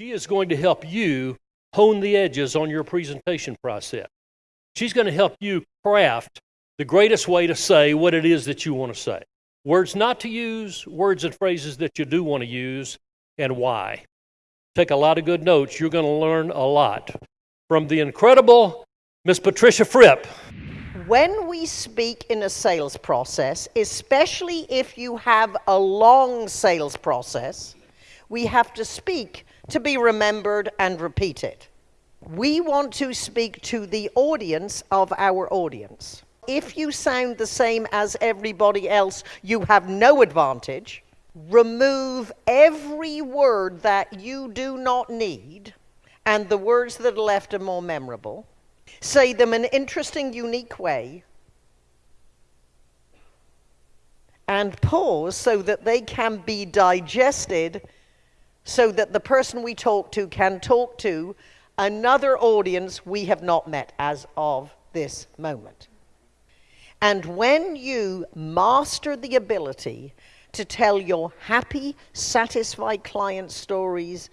She is going to help you hone the edges on your presentation process. She's going to help you craft the greatest way to say what it is that you want to say. Words not to use, words and phrases that you do want to use, and why. Take a lot of good notes. You're going to learn a lot from the incredible Miss Patricia Fripp. When we speak in a sales process, especially if you have a long sales process, we have to speak to be remembered and repeated. We want to speak to the audience of our audience. If you sound the same as everybody else, you have no advantage. Remove every word that you do not need, and the words that are left are more memorable. Say them in an interesting, unique way. And pause so that they can be digested, so that the person we talk to can talk to another audience we have not met as of this moment. And when you master the ability to tell your happy, satisfied client stories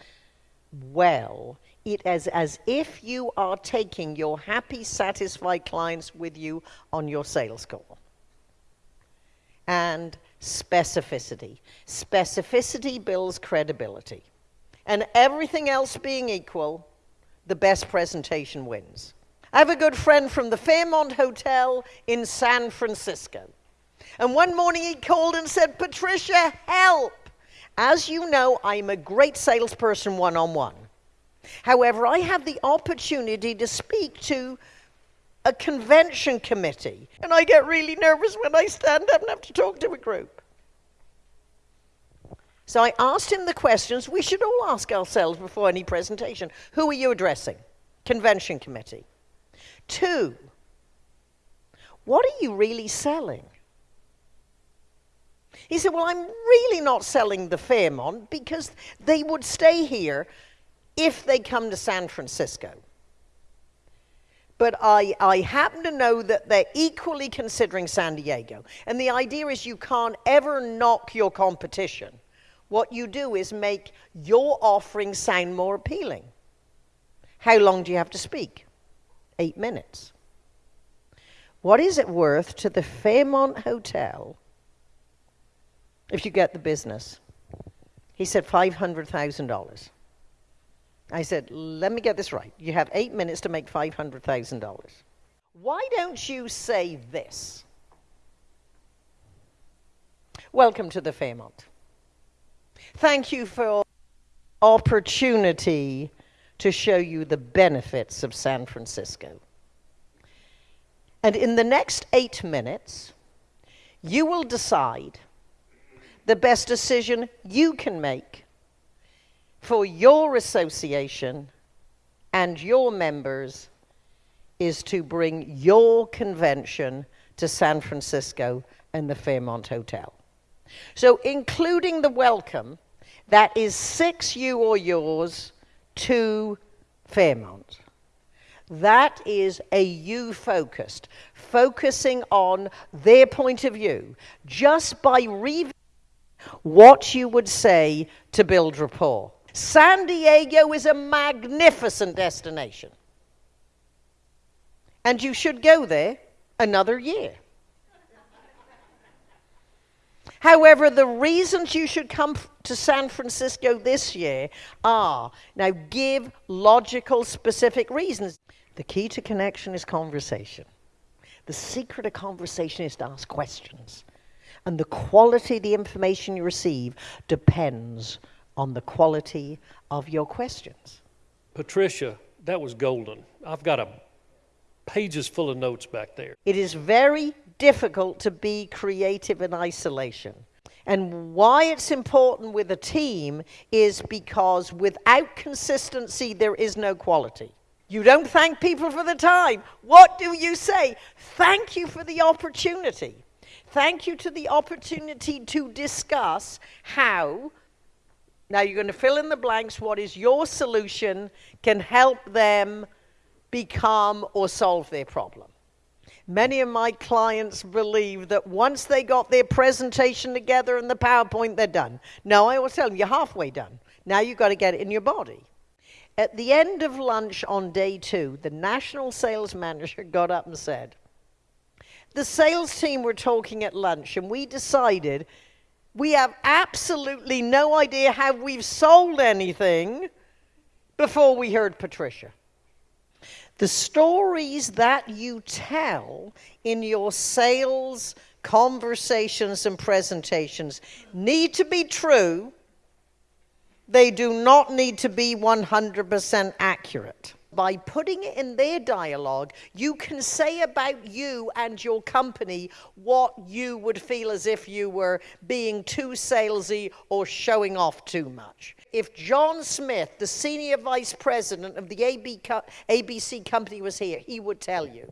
well, it is as if you are taking your happy, satisfied clients with you on your sales call. And specificity. Specificity builds credibility. And everything else being equal, the best presentation wins. I have a good friend from the Fairmont Hotel in San Francisco. And one morning he called and said, Patricia, help! As you know, I'm a great salesperson one on one. However, I have the opportunity to speak to a convention committee, and I get really nervous when I stand up and have to talk to a group. So I asked him the questions we should all ask ourselves before any presentation. Who are you addressing? Convention committee. Two, what are you really selling? He said, Well, I'm really not selling the Fairmont because they would stay here if they come to San Francisco. But I, I happen to know that they're equally considering San Diego. And the idea is you can't ever knock your competition. What you do is make your offering sound more appealing. How long do you have to speak? Eight minutes. What is it worth to the Fairmont Hotel if you get the business? He said $500,000. I said, let me get this right. You have eight minutes to make $500,000. Why don't you say this? Welcome to the Fairmont. Thank you for opportunity to show you the benefits of San Francisco. And in the next eight minutes, you will decide the best decision you can make for your association and your members is to bring your convention to San Francisco and the Fairmont Hotel. So, including the welcome, that is six you or yours to Fairmont. That is a you focused, focusing on their point of view, just by reviewing what you would say to build rapport. San Diego is a magnificent destination. And you should go there another year. However, the reasons you should come to San Francisco this year are now give logical, specific reasons. The key to connection is conversation. The secret of conversation is to ask questions. And the quality of the information you receive depends on the quality of your questions. Patricia, that was golden. I've got a pages full of notes back there. It is very difficult to be creative in isolation. And why it's important with a team is because without consistency, there is no quality. You don't thank people for the time. What do you say? Thank you for the opportunity. Thank you to the opportunity to discuss how now you're going to fill in the blanks. What is your solution can help them become or solve their problem? Many of my clients believe that once they got their presentation together and the PowerPoint, they're done. No, I always tell them, you're halfway done. Now you've got to get it in your body. At the end of lunch on day two, the national sales manager got up and said, The sales team were talking at lunch, and we decided we have absolutely no idea how we've sold anything before we heard Patricia. The stories that you tell in your sales conversations and presentations need to be true. They do not need to be 100% accurate. By putting it in their dialogue, you can say about you and your company what you would feel as if you were being too salesy or showing off too much. If John Smith, the senior vice president of the ABC company, was here, he would tell you.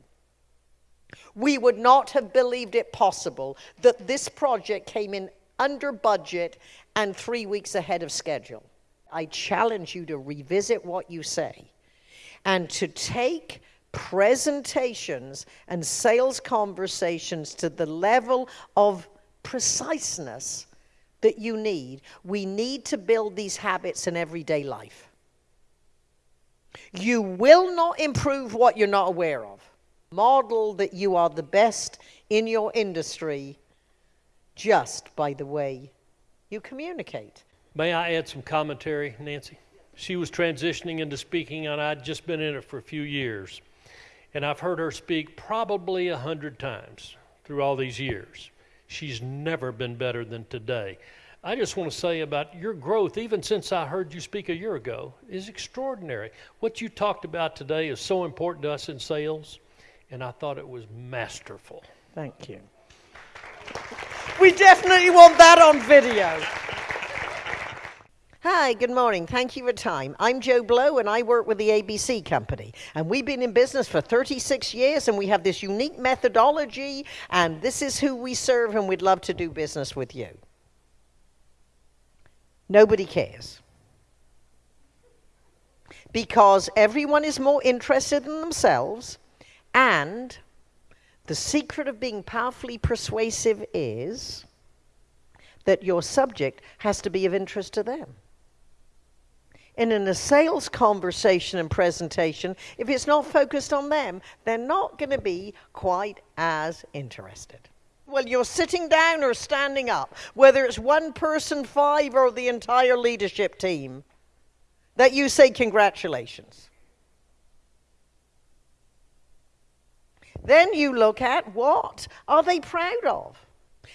We would not have believed it possible that this project came in under budget and three weeks ahead of schedule. I challenge you to revisit what you say and to take presentations and sales conversations to the level of preciseness that you need. We need to build these habits in everyday life. You will not improve what you're not aware of. Model that you are the best in your industry just by the way you communicate. May I add some commentary, Nancy? She was transitioning into speaking, and I'd just been in it for a few years. And I've heard her speak probably a hundred times through all these years. She's never been better than today. I just want to say about your growth, even since I heard you speak a year ago, is extraordinary. What you talked about today is so important to us in sales, and I thought it was masterful. Thank you. We definitely want that on video. Hi, good morning. Thank you for time. I'm Joe Blow, and I work with the ABC Company. And we've been in business for 36 years, and we have this unique methodology, and this is who we serve, and we'd love to do business with you. Nobody cares. Because everyone is more interested in themselves, and the secret of being powerfully persuasive is that your subject has to be of interest to them. And in a sales conversation and presentation, if it's not focused on them, they're not going to be quite as interested. Well, you're sitting down or standing up, whether it's one person, five, or the entire leadership team, that you say congratulations. Then you look at what are they proud of?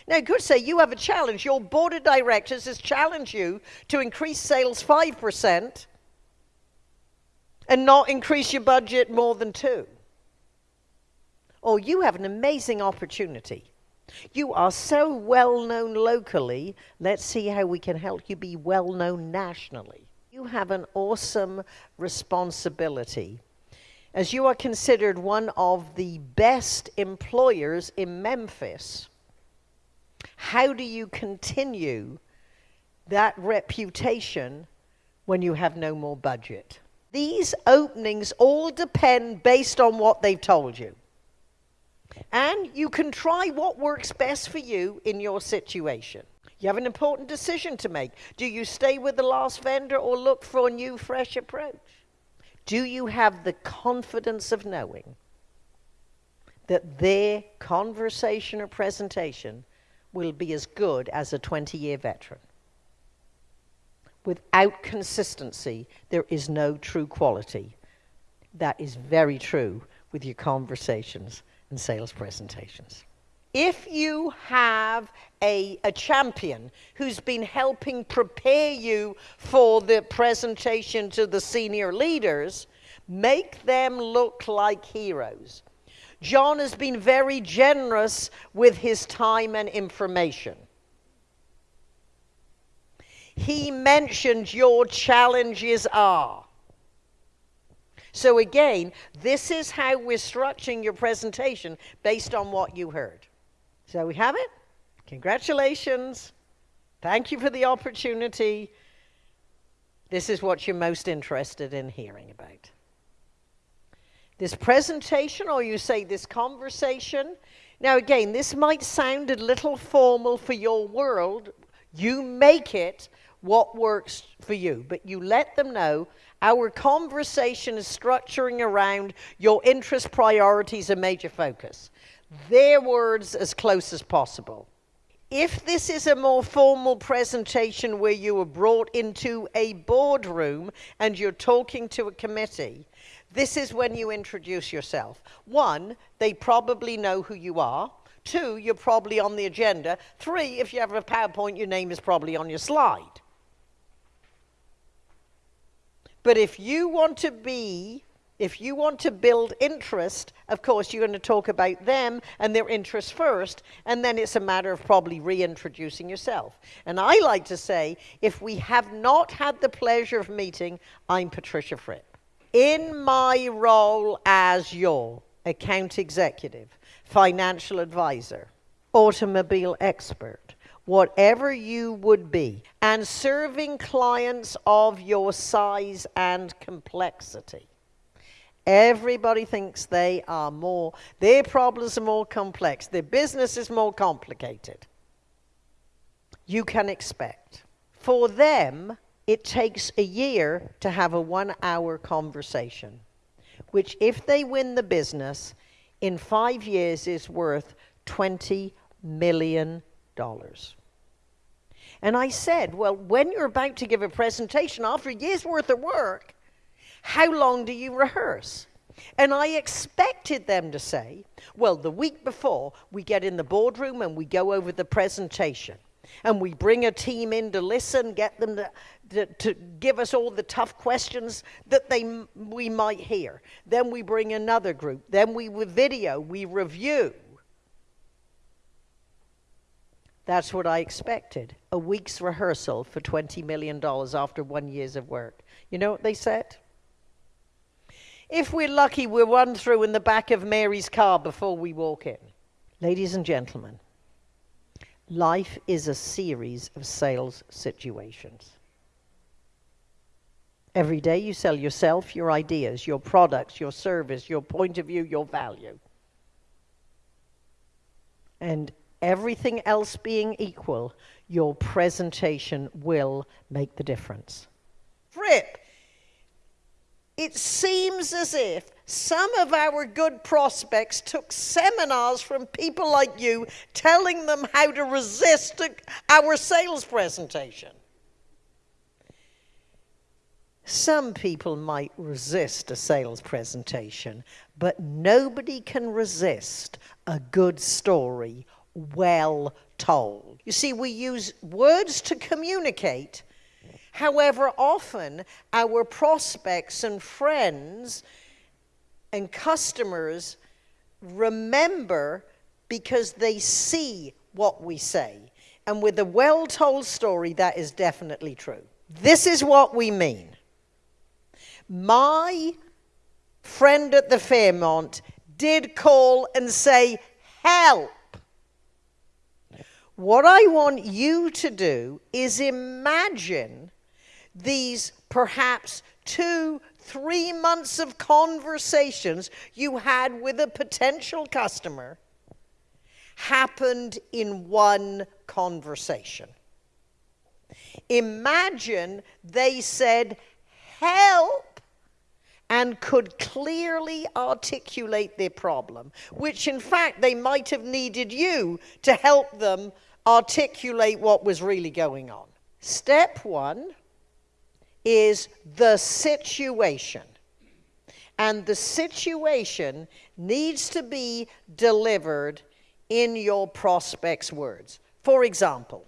Now, you could say you have a challenge. Your board of directors has challenged you to increase sales 5% and not increase your budget more than 2 Or you have an amazing opportunity. You are so well known locally, let's see how we can help you be well known nationally. You have an awesome responsibility as you are considered one of the best employers in Memphis how do you continue that reputation when you have no more budget? These openings all depend based on what they've told you. And you can try what works best for you in your situation. You have an important decision to make. Do you stay with the last vendor or look for a new, fresh approach? Do you have the confidence of knowing that their conversation or presentation will be as good as a 20 year veteran. Without consistency, there is no true quality. That is very true with your conversations and sales presentations. If you have a, a champion who's been helping prepare you for the presentation to the senior leaders, make them look like heroes. John has been very generous with his time and information. He mentioned your challenges are. So, again, this is how we're structuring your presentation based on what you heard. So, we have it. Congratulations. Thank you for the opportunity. This is what you're most interested in hearing about this presentation or you say this conversation. Now, again, this might sound a little formal for your world. You make it what works for you, but you let them know Our conversation is structuring around your interest, priorities, and major focus. Their words as close as possible. If this is a more formal presentation where you are brought into a boardroom and you're talking to a committee, this is when you introduce yourself. One, they probably know who you are. Two, you're probably on the agenda. Three, if you have a PowerPoint, your name is probably on your slide. But if you want to be, if you want to build interest, of course, you're going to talk about them and their interests first, and then it's a matter of probably reintroducing yourself. And I like to say, if we have not had the pleasure of meeting, I'm Patricia Fripp. In my role as your account executive, financial advisor, automobile expert, whatever you would be, and serving clients of your size and complexity. Everybody thinks they are more, their problems are more complex, their business is more complicated. You can expect. For them, it takes a year to have a one hour conversation, which, if they win the business, in five years is worth $20 million. And I said, Well, when you're about to give a presentation after a year's worth of work, how long do you rehearse? And I expected them to say, Well, the week before, we get in the boardroom and we go over the presentation. And we bring a team in to listen, get them to, to, to give us all the tough questions that they, we might hear. Then we bring another group. Then we video, we review. That's what I expected. A week's rehearsal for $20 million after one year's of work. You know what they said? If we're lucky, we'll run through in the back of Mary's car before we walk in. Ladies and gentlemen, life is a series of sales situations. Every day you sell yourself, your ideas, your products, your service, your point of view, your value. And everything else being equal, your presentation will make the difference. Fripp, it seems as if some of our good prospects took seminars from people like you telling them how to resist our sales presentation. Some people might resist a sales presentation, but nobody can resist a good story well told. You see, we use words to communicate. However, often our prospects and friends and customers remember because they see what we say. And with a well told story, that is definitely true. This is what we mean. My friend at the Fairmont did call and say, Help! What I want you to do is imagine these perhaps two, three months of conversations you had with a potential customer happened in one conversation. Imagine they said, Help! and could clearly articulate their problem, which in fact they might have needed you to help them articulate what was really going on. Step one is the situation. And the situation needs to be delivered in your prospect's words. For example,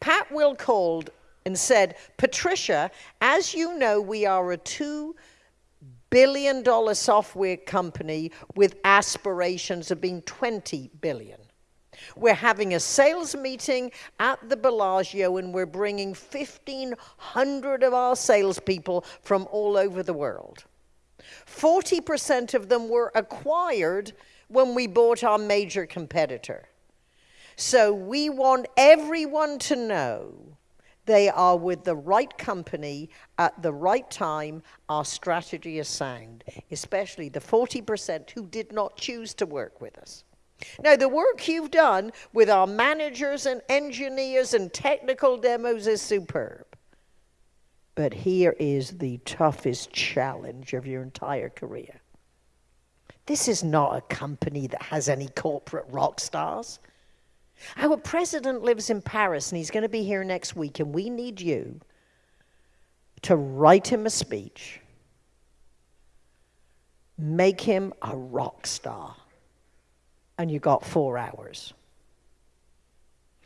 Pat Will called and said, Patricia, as you know, we are a two billion dollar software company with aspirations of being 20 billion. We're having a sales meeting at the Bellagio and we're bringing 1,500 of our salespeople from all over the world. 40% of them were acquired when we bought our major competitor. So we want everyone to know they are with the right company at the right time. Our strategy is sound, especially the 40% who did not choose to work with us. Now, the work you've done with our managers and engineers and technical demos is superb. But here is the toughest challenge of your entire career. This is not a company that has any corporate rock stars. Our president lives in Paris and he's going to be here next week, and we need you to write him a speech, make him a rock star, and you got four hours.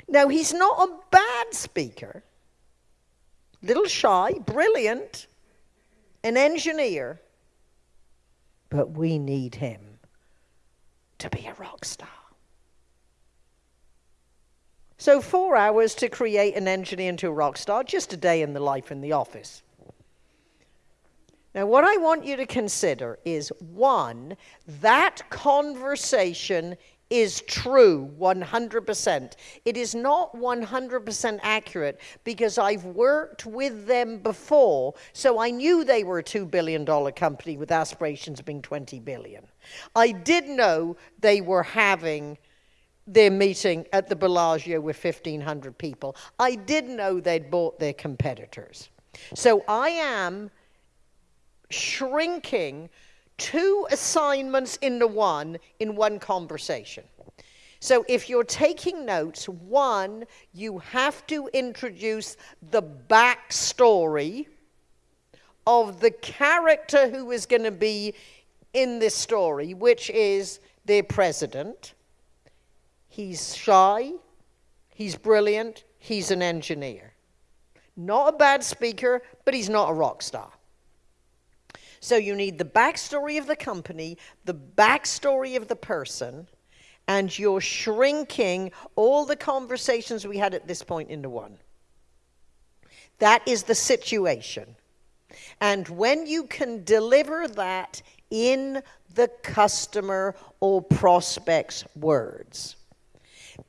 Now, he's not a bad speaker, little shy, brilliant, an engineer, but we need him to be a rock star. So, four hours to create an engineer into a rock star, just a day in the life in the office. Now, what I want you to consider is one, that conversation is true 100%. It is not 100% accurate because I've worked with them before, so I knew they were a $2 billion company with aspirations of being 20 billion. I did know they were having their meeting at the Bellagio with 1,500 people. I did know they'd bought their competitors. So I am shrinking two assignments into one in one conversation. So if you're taking notes, one, you have to introduce the backstory of the character who is going to be in this story, which is their president. He's shy, he's brilliant, he's an engineer. Not a bad speaker, but he's not a rock star. So you need the backstory of the company, the backstory of the person, and you're shrinking all the conversations we had at this point into one. That is the situation. And when you can deliver that in the customer or prospect's words,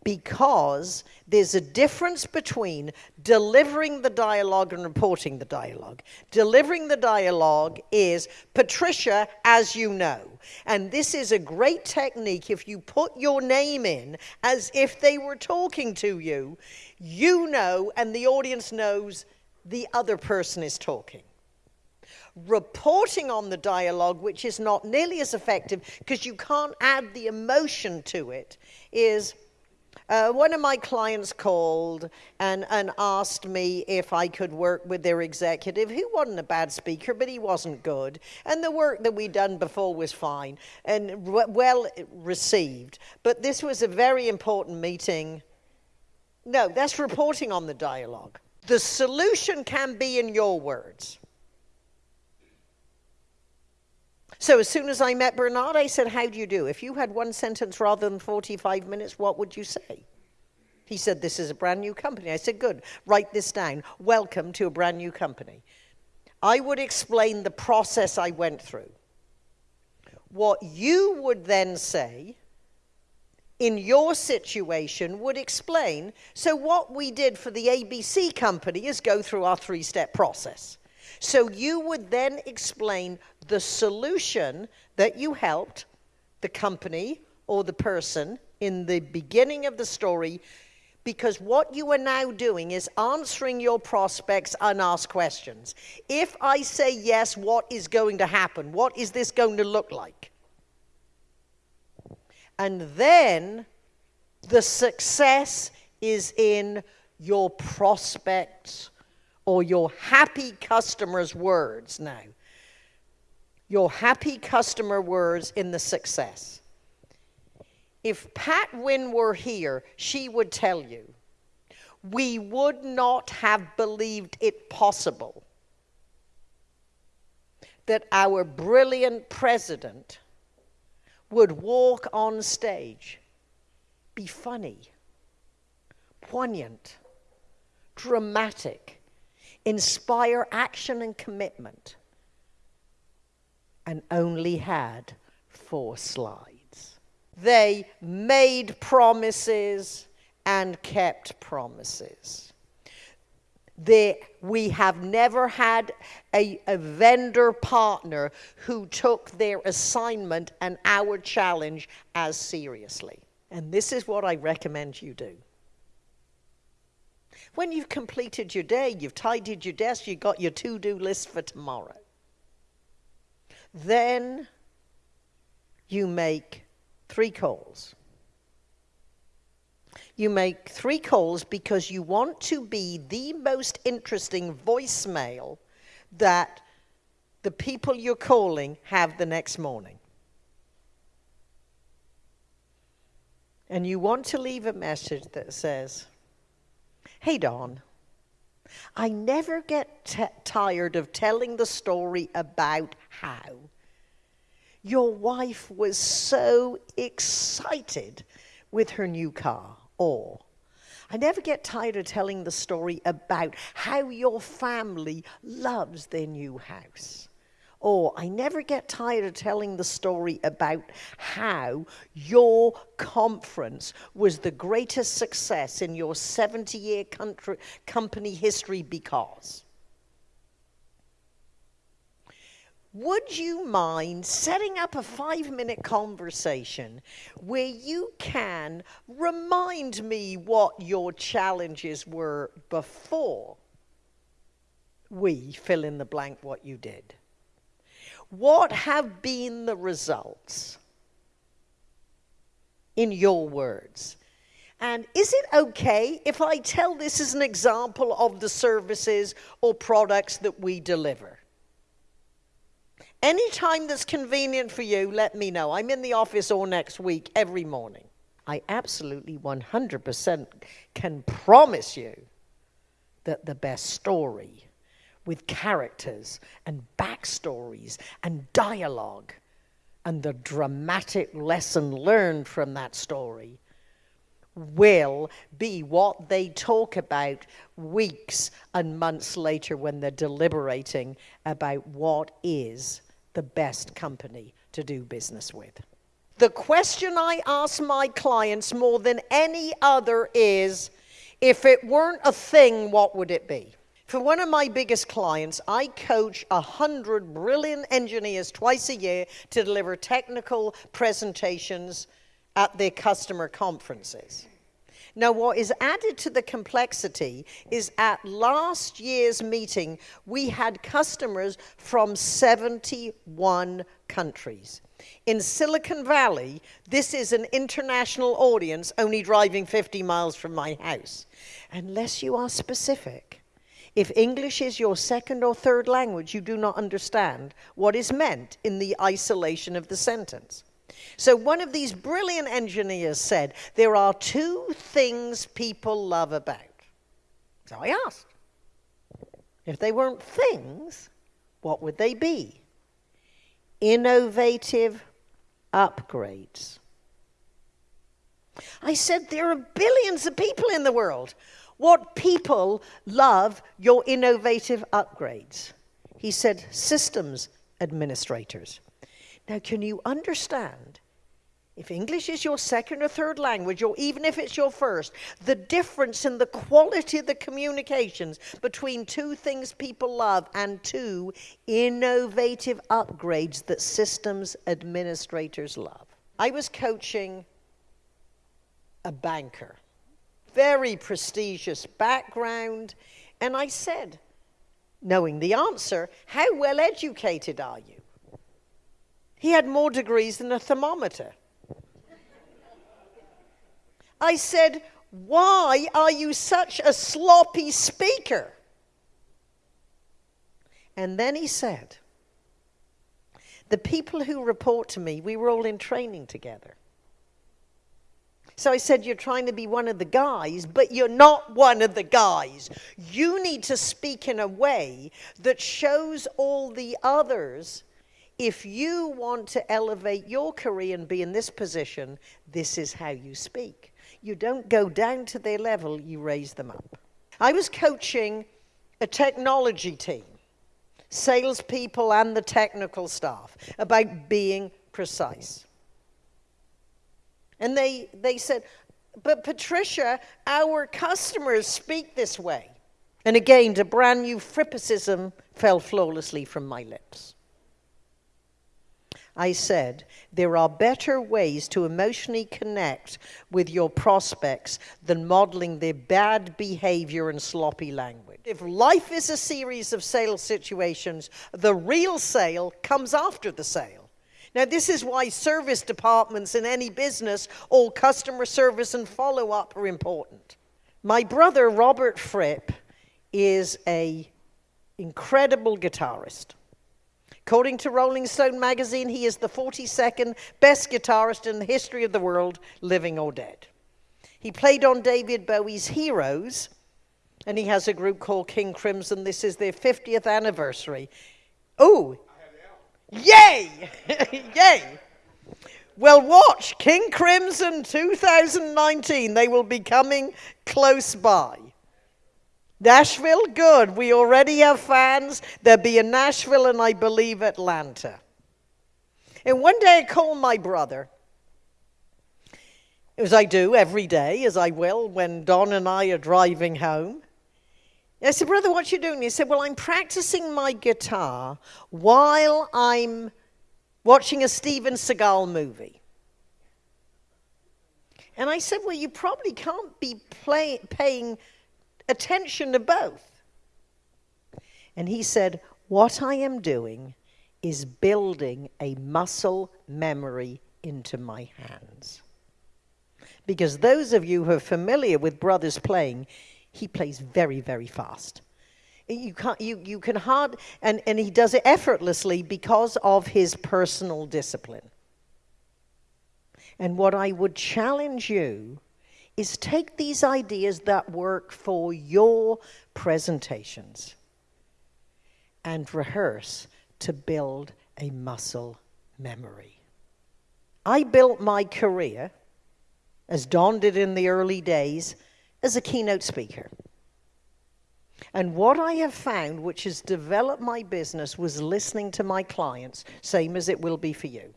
because there's a difference between delivering the dialogue and reporting the dialogue. Delivering the dialogue is Patricia, as you know. And this is a great technique if you put your name in as if they were talking to you, you know, and the audience knows the other person is talking reporting on the dialogue, which is not nearly as effective because you can't add the emotion to it, is uh, one of my clients called and, and asked me if I could work with their executive, who wasn't a bad speaker, but he wasn't good. And the work that we'd done before was fine and well received. But this was a very important meeting. No, that's reporting on the dialogue. The solution can be in your words. So as soon as I met Bernard, I said, How do you do? If you had one sentence rather than 45 minutes, what would you say? He said, This is a brand new company. I said, Good, write this down. Welcome to a brand new company. I would explain the process I went through. What you would then say in your situation would explain so, what we did for the ABC company is go through our three step process. So you would then explain the solution that you helped the company or the person in the beginning of the story because what you are now doing is answering your prospects unasked questions. If I say yes, what is going to happen? What is this going to look like? And then the success is in your prospects or your happy customer's words now. Your happy customer words in the success. If Pat Wynne were here, she would tell you, we would not have believed it possible that our brilliant president would walk on stage, be funny, poignant, dramatic, inspire action and commitment, and only had four slides. They made promises and kept promises. They, we have never had a, a vendor partner who took their assignment and our challenge as seriously. And this is what I recommend you do. When you've completed your day, you've tidied your desk, you've got your to do list for tomorrow. Then you make three calls. You make three calls because you want to be the most interesting voicemail that the people you're calling have the next morning. And you want to leave a message that says, Hey, Don, I never get tired of telling the story about how your wife was so excited with her new car. Or, I never get tired of telling the story about how your family loves their new house. Or I never get tired of telling the story about how your conference was the greatest success in your 70 year company history because. Would you mind setting up a five minute conversation where you can remind me what your challenges were before we fill in the blank what you did? What have been the results in your words? And is it okay if I tell this as an example of the services or products that we deliver? Anytime that's convenient for you, let me know. I'm in the office all next week, every morning. I absolutely 100% can promise you that the best story with characters and backstories and dialogue and the dramatic lesson learned from that story will be what they talk about weeks and months later when they're deliberating about what is the best company to do business with. The question I ask my clients more than any other is if it weren't a thing, what would it be? For one of my biggest clients, I coach a hundred brilliant engineers twice a year to deliver technical presentations at their customer conferences. Now, what is added to the complexity is at last year's meeting, we had customers from 71 countries. In Silicon Valley, this is an international audience only driving 50 miles from my house. Unless you are specific, if English is your second or third language, you do not understand what is meant in the isolation of the sentence. So, one of these brilliant engineers said, There are two things people love about. So I asked, if they weren't things, what would they be? Innovative upgrades. I said, There are billions of people in the world. What people love your innovative upgrades? He said, systems administrators. Now, can you understand? If English is your second or third language, or even if it's your first, the difference in the quality of the communications between two things people love and two innovative upgrades that systems administrators love. I was coaching a banker very prestigious background. And I said, knowing the answer, How well educated are you? He had more degrees than a thermometer. I said, Why are you such a sloppy speaker? And then he said, The people who report to me, we were all in training together. So I said, You're trying to be one of the guys, but you're not one of the guys. You need to speak in a way that shows all the others if you want to elevate your career and be in this position, this is how you speak. You don't go down to their level, you raise them up. I was coaching a technology team, salespeople and the technical staff, about being precise. And they, they said, But Patricia, our customers speak this way. And again, a brand new frippicism fell flawlessly from my lips. I said, there are better ways to emotionally connect with your prospects than modeling their bad behavior and sloppy language. If life is a series of sales situations, the real sale comes after the sale. Now, this is why service departments in any business, all customer service and follow up are important. My brother, Robert Fripp, is a incredible guitarist. According to Rolling Stone magazine, he is the 42nd best guitarist in the history of the world, living or dead. He played on David Bowie's Heroes, and he has a group called King Crimson. This is their 50th anniversary. Oh, yay! yay! Well, watch King Crimson 2019. They will be coming close by. Nashville, good. We already have fans. There'll be in Nashville and I believe Atlanta. And one day I called my brother, as I do every day, as I will when Don and I are driving home. I said, Brother, what you doing? He said, Well, I'm practicing my guitar while I'm watching a Steven Seagal movie. And I said, Well, you probably can't be play, paying attention to both. And he said, What I am doing is building a muscle memory into my hands. Because those of you who are familiar with Brothers playing, he plays very, very fast. You, can't, you, you can hard, and, and he does it effortlessly because of his personal discipline. And what I would challenge you is take these ideas that work for your presentations and rehearse to build a muscle memory. I built my career, as Don did in the early days, as a keynote speaker. And what I have found, which has developed my business, was listening to my clients, same as it will be for you.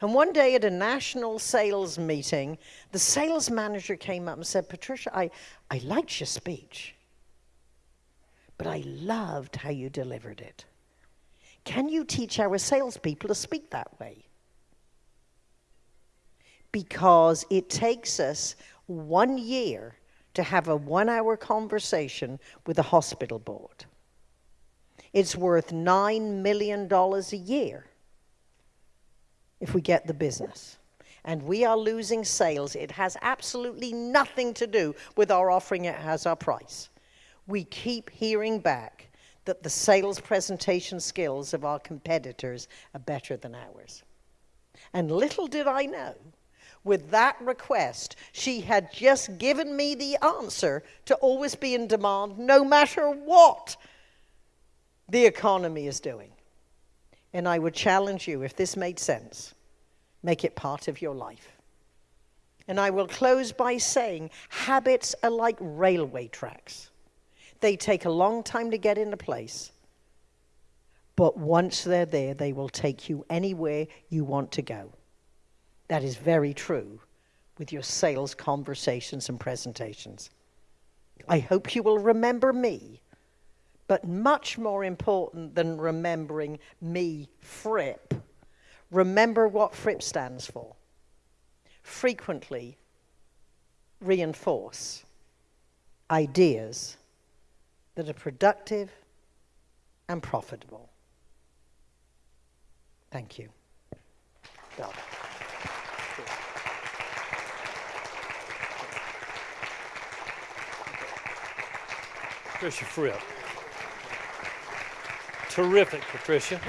And one day at a national sales meeting, the sales manager came up and said, Patricia, I, I liked your speech, but I loved how you delivered it. Can you teach our salespeople to speak that way? Because it takes us one year to have a one hour conversation with a hospital board. It's worth $9 million a year if we get the business. And we are losing sales. It has absolutely nothing to do with our offering, it has our price. We keep hearing back that the sales presentation skills of our competitors are better than ours. And little did I know, with that request, she had just given me the answer to always be in demand no matter what the economy is doing. And I would challenge you, if this made sense, make it part of your life. And I will close by saying habits are like railway tracks. They take a long time to get into place, but once they're there, they will take you anywhere you want to go. That is very true with your sales conversations and presentations. I hope you will remember me but much more important than remembering me, Fripp, remember what Fripp stands for. Frequently reinforce ideas that are productive and profitable. Thank you. Patricia Fripp. Terrific, Patricia.